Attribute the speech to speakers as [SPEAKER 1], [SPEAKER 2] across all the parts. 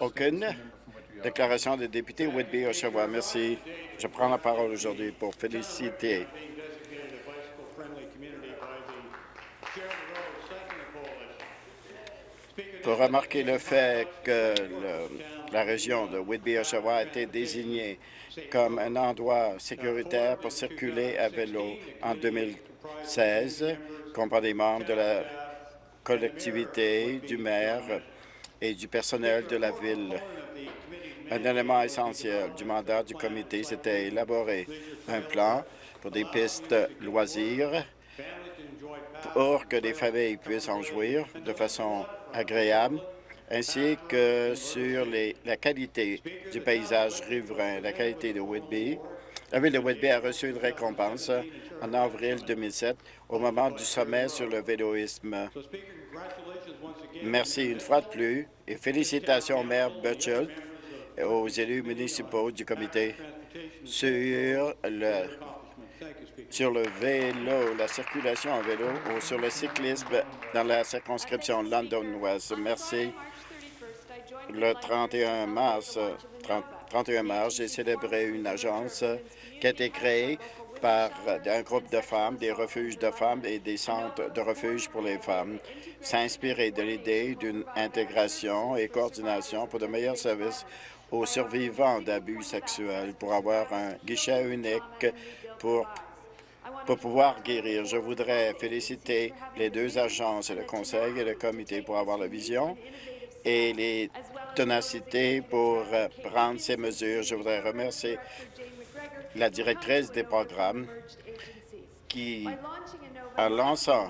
[SPEAKER 1] Aucune déclaration des députés Whitby Oshawa. Merci. Je prends la parole aujourd'hui pour féliciter pour remarquer le fait que la région de Whitby-Oshawa a été désignée comme un endroit sécuritaire pour circuler à vélo en 2016, des membres de la collectivité, du maire et du personnel de la ville. Un élément essentiel du mandat du comité, c'était élaborer un plan pour des pistes loisirs pour que les familles puissent en jouir de façon agréable, ainsi que sur la qualité du paysage riverain, la qualité de Whitby. La ville de Whitby a reçu une récompense en avril 2007 au moment du sommet sur le véloïsme. Merci une fois de plus et félicitations au maire Burchell et aux élus municipaux du comité sur le sur le vélo, la circulation en vélo ou sur le cyclisme dans la circonscription London-Ouest. Merci. Le 31 mars, 31 mars, j'ai célébré une agence qui a été créée par un groupe de femmes, des refuges de femmes et des centres de refuge pour les femmes, s'inspirer de l'idée d'une intégration et coordination pour de meilleurs services aux survivants d'abus sexuels, pour avoir un guichet unique pour pour pouvoir guérir. Je voudrais féliciter les deux agences, le Conseil et le Comité, pour avoir la vision et les tenacités pour prendre ces mesures. Je voudrais remercier la directrice des programmes qui, en lançant,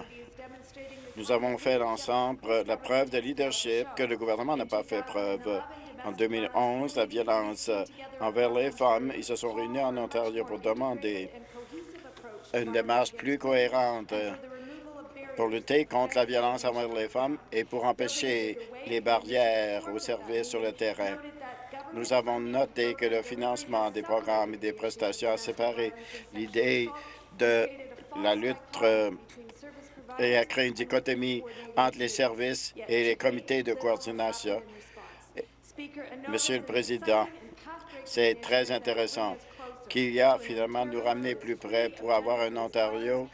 [SPEAKER 1] nous avons fait l'ensemble la preuve de leadership que le gouvernement n'a pas fait preuve. En 2011, la violence envers les femmes, ils se sont réunis en Ontario pour demander une démarche plus cohérente pour lutter contre la violence envers les femmes et pour empêcher les barrières aux services sur le terrain. Nous avons noté que le financement des programmes et des prestations a séparé l'idée de la lutte euh, et a créé une dichotomie entre les services et les comités de coordination. Monsieur le Président, c'est très intéressant qu'il y a finalement nous ramener plus près pour avoir un Ontario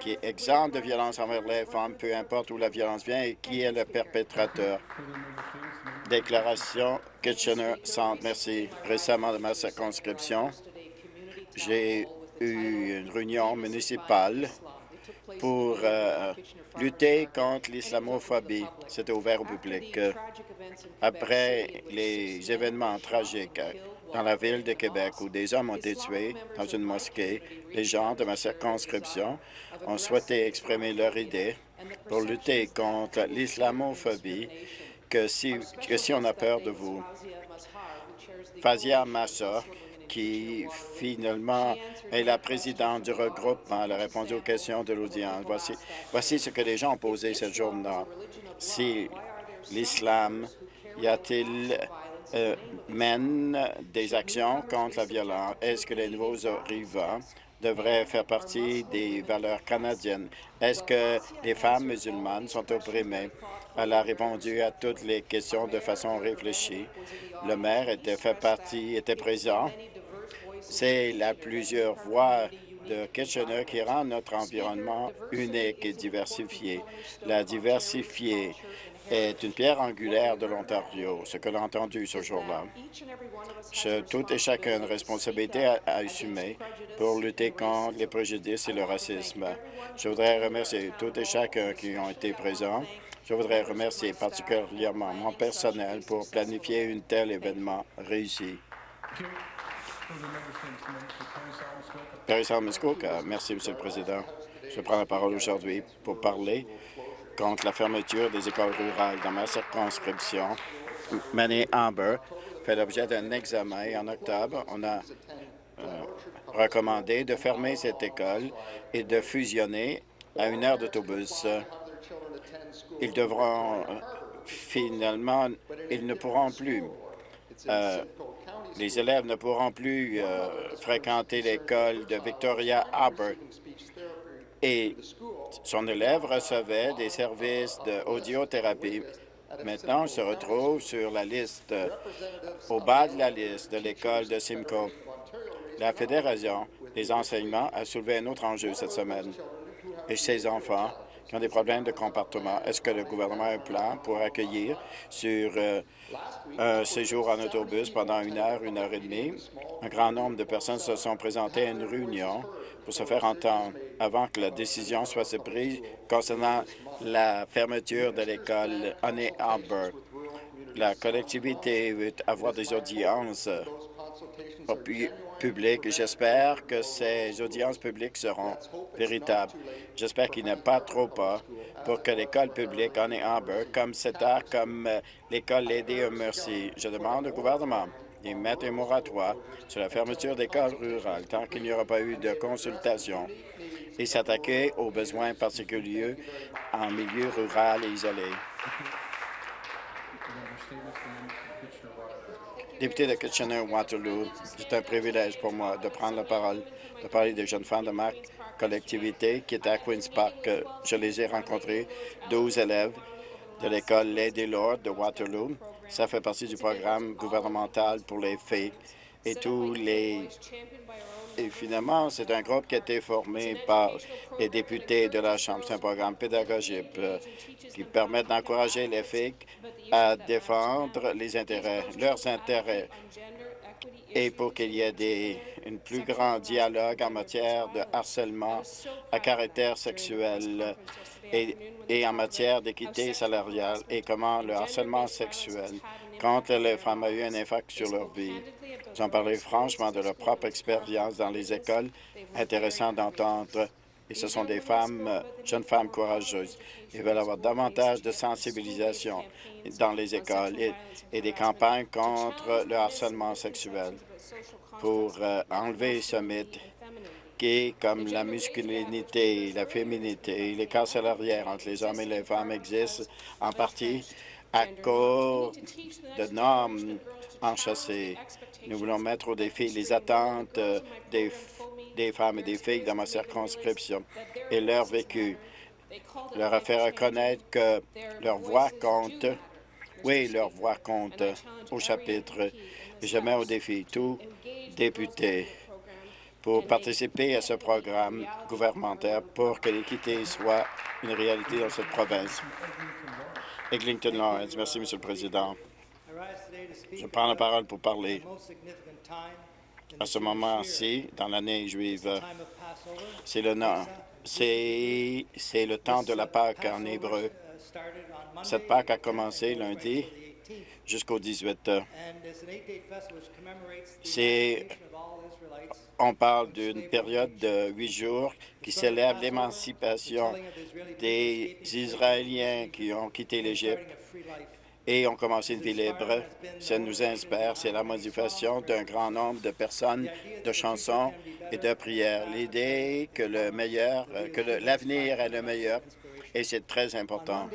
[SPEAKER 1] qui est exempt de violence envers les femmes, peu importe où la violence vient et qui est le perpétrateur. Déclaration Kitchener-Centre. Merci. Récemment, de ma circonscription, j'ai eu une réunion municipale pour euh, lutter contre l'islamophobie. C'était ouvert au public. Après les événements tragiques dans la ville de Québec où des hommes ont été tués dans une mosquée, les gens de ma circonscription ont souhaité exprimer leur idée pour lutter contre l'islamophobie que si, que si on a peur de vous. Fazia Massa, qui finalement est la présidente du regroupement, elle a répondu aux questions de l'audience. Voici, voici ce que les gens ont posé cette journée. Si l'islam, y a-t-il euh, mène des actions contre la violence? Est-ce que les nouveaux arrivants devraient faire partie des valeurs canadiennes? Est-ce que les femmes musulmanes sont opprimées? Elle a répondu à toutes les questions de façon réfléchie. Le maire était fait partie, était présent. C'est la plusieurs voix de Kitchener qui rend notre environnement unique et diversifié. La diversifier est une pierre angulaire de l'Ontario, ce que l'on a entendu ce jour-là. Tout et chacun a une responsabilité à, assumer pour lutter contre les préjudices et le racisme. Je voudrais remercier tout et chacun qui ont été présents. Je voudrais remercier particulièrement mon personnel pour planifier un tel événement réussi. Merci, Monsieur le Président. Je prends la parole aujourd'hui pour parler contre la fermeture des écoles rurales dans ma circonscription. Manny Amber fait l'objet d'un examen et en octobre, on a euh, recommandé de fermer cette école et de fusionner à une heure d'autobus. Ils devront euh, finalement, ils ne pourront plus euh, les élèves ne pourront plus fréquenter l'école de Victoria Albert et son élève recevait des services d'audiothérapie Maintenant, on se retrouve sur la liste, au bas de la liste de l'école de Simcoe. La Fédération des enseignements a soulevé un autre enjeu cette semaine. Et ces enfants qui ont des problèmes de comportement, est-ce que le gouvernement a un plan pour accueillir sur euh, un séjour en autobus pendant une heure, une heure et demie? Un grand nombre de personnes se sont présentées à une réunion pour se faire entendre avant que la décision soit prise concernant la fermeture de l'école Honey Albert. La collectivité veut avoir des audiences publiques. J'espère que ces audiences publiques seront véritables. J'espère qu'il a pas trop pas pour que l'école publique Honey Albert, comme CETA, comme euh, l'école Lady Mercy, je demande au gouvernement de mettre un moratoire sur la fermeture d'écoles rurales tant qu'il n'y aura pas eu de consultation et s'attaquer aux besoins particuliers en milieu rural et isolé. Député de Kitchener-Waterloo, c'est un privilège pour moi de prendre la parole, de parler des jeunes femmes de ma collectivité qui étaient à Queen's Park. Je les ai rencontrés, 12 élèves de l'école Lady Lord de Waterloo. Ça fait partie du programme gouvernemental pour les filles et tous les et finalement, c'est un groupe qui a été formé par les députés de la Chambre. C'est un programme pédagogique euh, qui permet d'encourager les filles à défendre leurs intérêts, et pour qu'il y ait des, un plus grand dialogue en matière de harcèlement à caractère sexuel et, et en matière d'équité salariale et comment le harcèlement sexuel contre les femmes a eu un impact sur leur vie. Ils ont parlé franchement de leur propre expérience dans les écoles, intéressant d'entendre. Et ce sont des femmes, jeunes femmes courageuses. Ils veulent avoir davantage de sensibilisation dans les écoles et, des campagnes contre le harcèlement sexuel pour euh, enlever ce mythe qui comme la masculinité, la féminité, les cas salariales entre les hommes et les femmes existent en partie à cause de normes enchâssées. Nous voulons mettre au défi les attentes des, des femmes et des filles dans ma circonscription et leur vécu. Leur faire reconnaître que leur voix compte. Oui, leur voix compte au chapitre. je mets au défi tous députés pour participer à ce programme gouvernemental pour que l'équité soit une réalité dans cette province. Eglinton Lawrence. Merci, Monsieur le Président. Je prends la parole pour parler à ce moment-ci, dans l'année juive. C'est le, c'est le temps de la Pâque en hébreu. Cette Pâque a commencé lundi jusqu'au 18. C'est on parle d'une période de huit jours qui célèbre l'émancipation des Israéliens qui ont quitté l'Égypte et ont commencé une vie libre. Ça nous inspire. C'est la modification d'un grand nombre de personnes, de chansons et de prières. L'idée que le meilleur, que l'avenir est le meilleur, et c'est très important.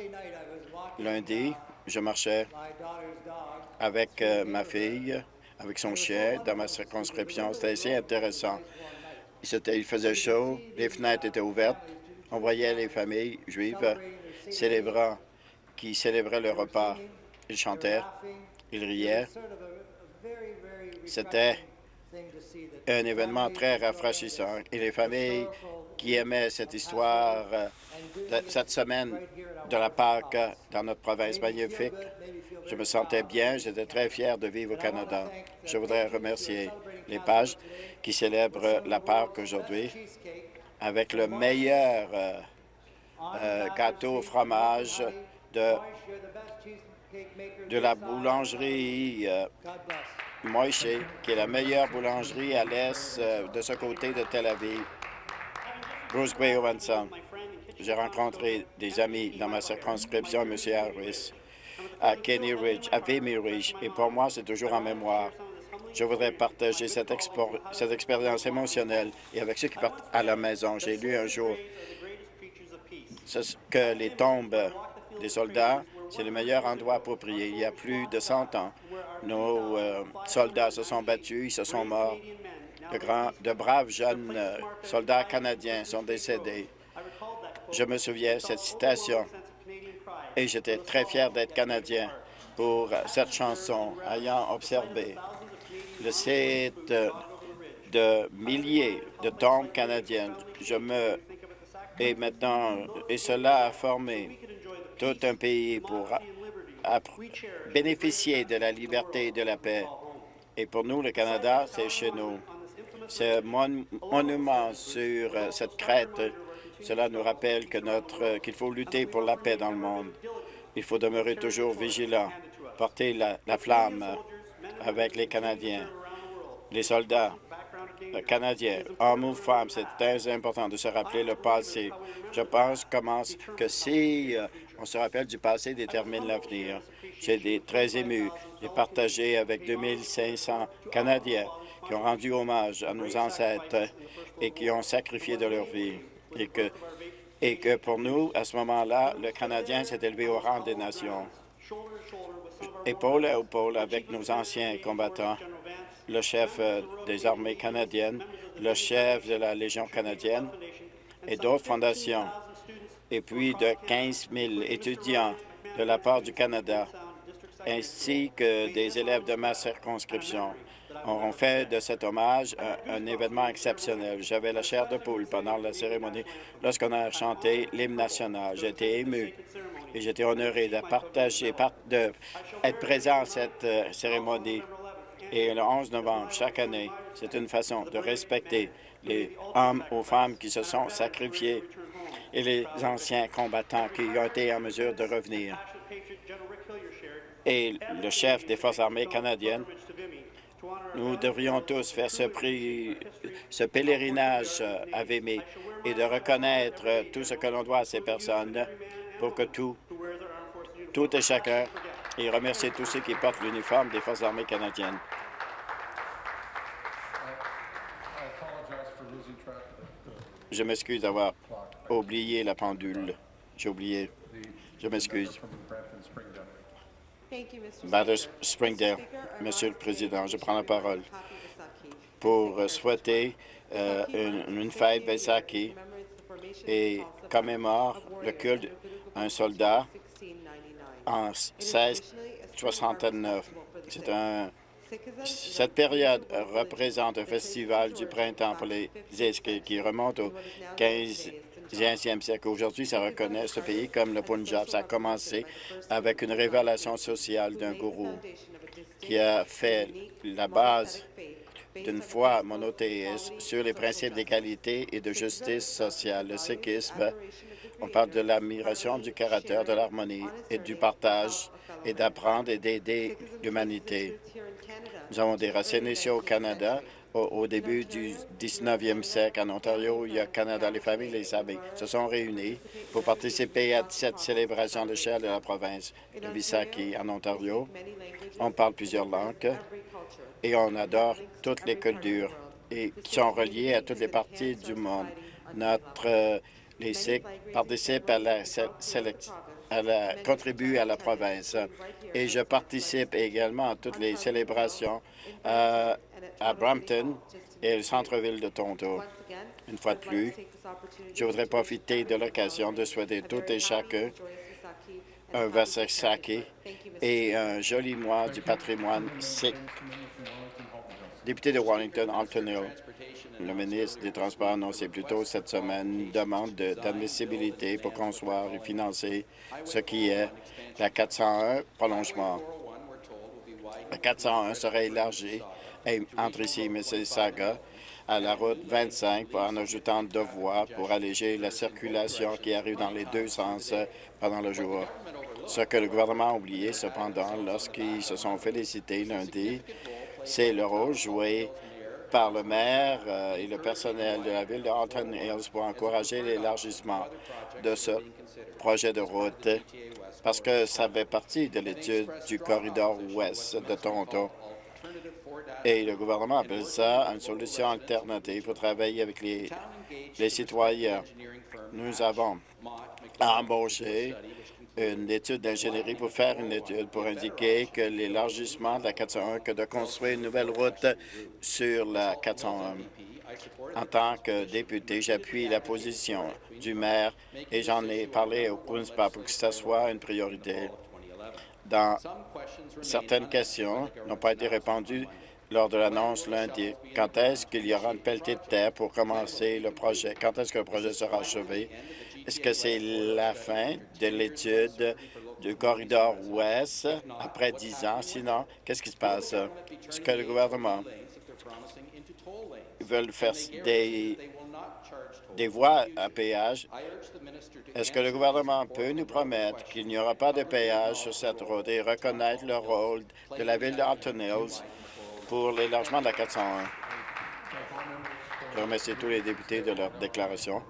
[SPEAKER 1] Lundi, je marchais avec euh, ma fille avec son chien dans ma circonscription. C'était assez intéressant. Il faisait chaud, les fenêtres étaient ouvertes. On voyait les familles juives célébrant, qui célébraient le repas. Ils chantaient, ils riaient. C'était un événement très rafraîchissant. Et les familles qui aimaient cette histoire, euh, cette semaine de la Pâque dans notre province magnifique, je me sentais bien, j'étais très fier de vivre au Canada. Je voudrais remercier les pages qui célèbrent la Pâque aujourd'hui avec le meilleur euh, euh, gâteau au fromage de, de la boulangerie euh, Moïse, qui est la meilleure boulangerie à l'est de ce côté de Tel Aviv. Bruce Gray J'ai rencontré des amis dans ma circonscription, M. Harris à Kenny Ridge, à Vimy Ridge, et pour moi, c'est toujours en mémoire. Je voudrais partager cette, expérience émotionnelle et avec ceux qui partent à la maison. J'ai lu un jour que les tombes des soldats, c'est le meilleur endroit prier. Il y a plus de 100 ans, nos euh, soldats se sont battus, ils se sont morts. De, grands, de braves jeunes euh, soldats canadiens sont décédés. Je me souviens cette citation Et j'étais très fier d'être Canadien pour cette chanson, ayant observé le site de milliers de tombes canadiennes. Je me... Et maintenant, et cela a formé tout un pays pour bénéficier de la liberté et de la paix. Et pour nous, le Canada, c'est chez nous. Ce monument sur euh, cette crête, cela nous rappelle notre qu'il faut lutter pour la paix dans le monde. Il faut demeurer toujours vigilant, porter la, la flamme avec les Canadiens, les soldats canadiens, hommes ou femmes. C'est très important de se rappeler le passé. Je pense que si euh, on se rappelle du passé, détermine l'avenir. J'ai été très ému et partagé avec 2500 Canadiens qui ont rendu hommage à nos ancêtres et qui ont sacrifié de leur vie. Et que, et que pour nous, à ce moment-là, le Canadien s'est élevé au rang des nations. Épaule à épaule avec nos anciens combattants, le chef euh, des armées canadiennes, le chef de la Légion canadienne et d'autres fondations, et puis de 15 000 étudiants de la part du Canada, ainsi que des élèves de ma circonscription auront fait de cet hommage un, événement exceptionnel. J'avais la chair de poule pendant la cérémonie lorsqu'on a chanté l'hymne national. J'étais ému et j'étais honoré de partager, d'être présent à cette euh, cérémonie. Et le 11 novembre, chaque année, c'est une façon de respecter les hommes ou femmes qui se sont sacrifiés et les anciens combattants qui ont été en mesure de revenir. Et le chef des Forces armées canadiennes nous devrions tous faire ce, prix, ce pèlerinage à Vémé et de reconnaître tout ce que l'on doit à ces personnes pour que tout, tout et chacun, et remercier tous ceux qui portent l'uniforme des Forces armées canadiennes. Je m'excuse d'avoir oublié la pendule. J'ai oublié. Je m'excuse. Bader Springdale, Monsieur le Président, je prends la parole pour souhaiter euh, une, fête Vaisaki et commémore le culte d'un soldat en 1669. C'est un cette période représente un festival du printemps pour les esprits qui remonte au 15e siècle. Aujourd'hui, ça reconnaît ce pays comme le Punjab. Ça a commencé avec une révélation sociale d'un gourou qui a fait la base d'une foi monothéiste sur les principes d'égalité et de justice sociale. Le sikhisme, on parle de l'admiration du caractère, de l'harmonie et du partage et d'apprendre et d'aider l'humanité. Nous avons des racines ici au Canada. Au, début du 19e siècle, en Ontario, il y a Canada, les familles, les amis se sont réunis pour participer à cette célébration de chère de la province de Visaki, en Ontario. On parle plusieurs langues et on adore toutes les cultures et qui sont reliées à toutes les parties du monde. Notre, euh, les Sikhs participent à la sélection elle contribue à la province. Et je participe également à toutes les célébrations euh, à Brampton et le centre-ville de Toronto. Une fois de plus, je voudrais profiter de l'occasion de souhaiter toutes et chacun un Vasaki et un joli mois du patrimoine sikh. Député de Wellington, Alton Hill, le ministre des Transports annoncé plus tôt cette semaine une demande d'admissibilité pour concevoir et financer ce qui est la 401 prolongement. La 401 serait élargie entre ici et Mississauga à la route 25 en ajoutant deux voies pour alléger la circulation qui arrive dans les deux sens pendant le jour. Ce que le gouvernement a oublié, cependant, lorsqu'ils se sont félicités lundi, c'est le rôle joué par le maire euh, et le personnel de la ville de Halton Hills pour encourager l'élargissement de ce projet de route parce que ça fait partie de l'étude du corridor ouest de Toronto. Et le gouvernement appelle ça une solution alternative pour travailler avec les, les citoyens. Nous avons embauché une étude d'ingénierie pour faire une étude pour indiquer que l'élargissement de la 401, que de construire une nouvelle route sur la 401. En tant que député, j'appuie la position du maire et j'en ai parlé au Park pour que ça soit une priorité. Dans certaines questions n'ont pas été répondues lors de l'annonce lundi. Quand est-ce qu'il y aura une pelletée de terre pour commencer le projet? Quand est-ce que le projet sera achevé? Est-ce que c'est la fin de l'étude du corridor ouest après dix ans? Sinon, qu'est-ce qui se passe? Est-ce que le gouvernement veut faire des, des voies à péage? Est-ce que le gouvernement peut nous promettre qu'il n'y aura pas de péage sur cette route et reconnaître le rôle de la ville d'Alton Hills pour l'élargissement de la 401? Je remercie tous les députés de leur déclaration.